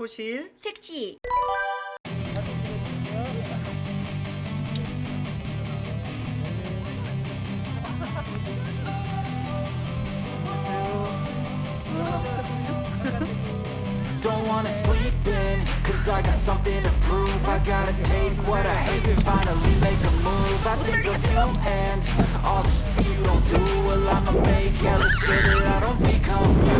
도시 택시 Don't wanna sleep in, cause I got something to prove. I gotta take what I hate and finally make a move. I think of you and all the shit you don't do. Well I'ma make hella sure that I don't become you.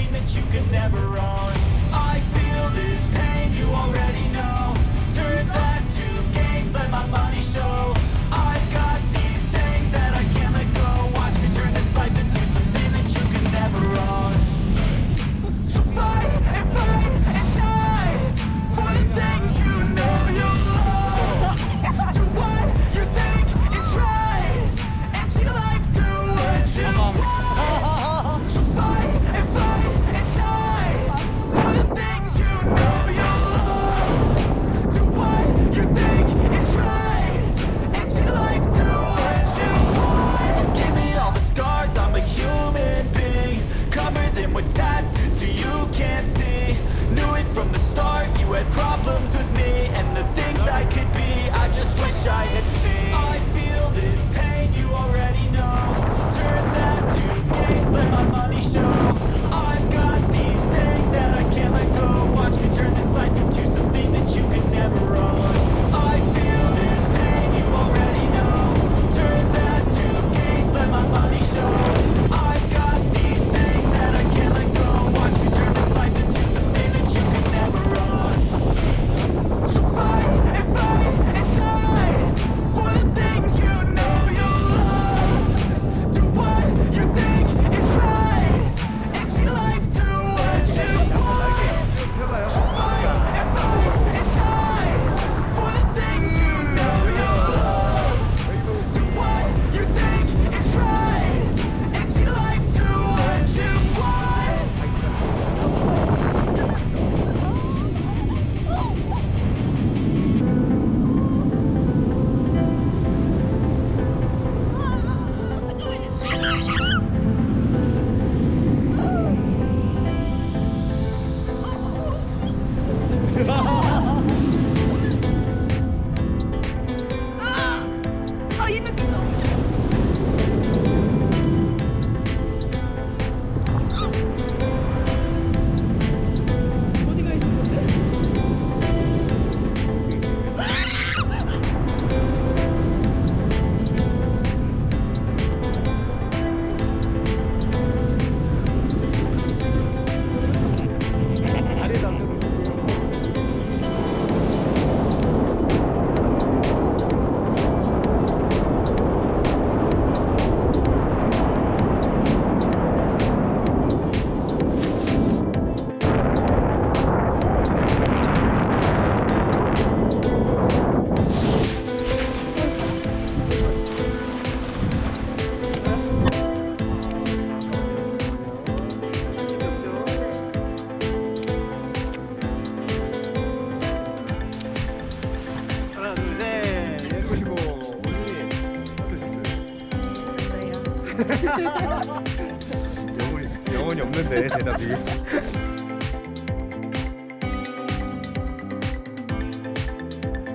영혼이, 없는데 대답이.